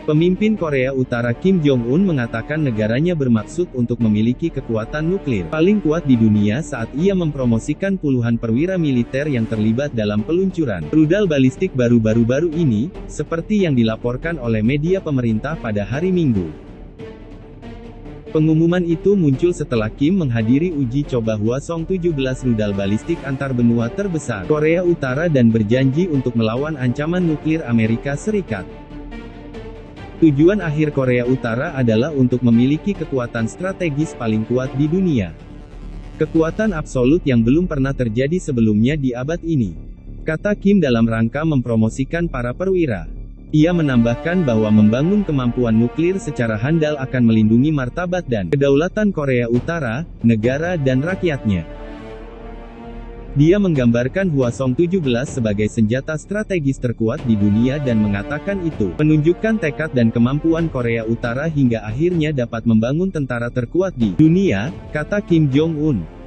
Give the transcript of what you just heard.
Pemimpin Korea Utara Kim Jong-un mengatakan negaranya bermaksud untuk memiliki kekuatan nuklir paling kuat di dunia saat ia mempromosikan puluhan perwira militer yang terlibat dalam peluncuran rudal balistik baru-baru-baru ini, seperti yang dilaporkan oleh media pemerintah pada hari Minggu. Pengumuman itu muncul setelah Kim menghadiri uji coba Hwasong 17 rudal balistik antar benua terbesar Korea Utara dan berjanji untuk melawan ancaman nuklir Amerika Serikat. Tujuan akhir Korea Utara adalah untuk memiliki kekuatan strategis paling kuat di dunia. Kekuatan absolut yang belum pernah terjadi sebelumnya di abad ini. Kata Kim dalam rangka mempromosikan para perwira. Ia menambahkan bahwa membangun kemampuan nuklir secara handal akan melindungi martabat dan kedaulatan Korea Utara, negara dan rakyatnya. Dia menggambarkan Hwasong 17 sebagai senjata strategis terkuat di dunia dan mengatakan itu menunjukkan tekad dan kemampuan Korea Utara hingga akhirnya dapat membangun tentara terkuat di dunia, kata Kim Jong-un.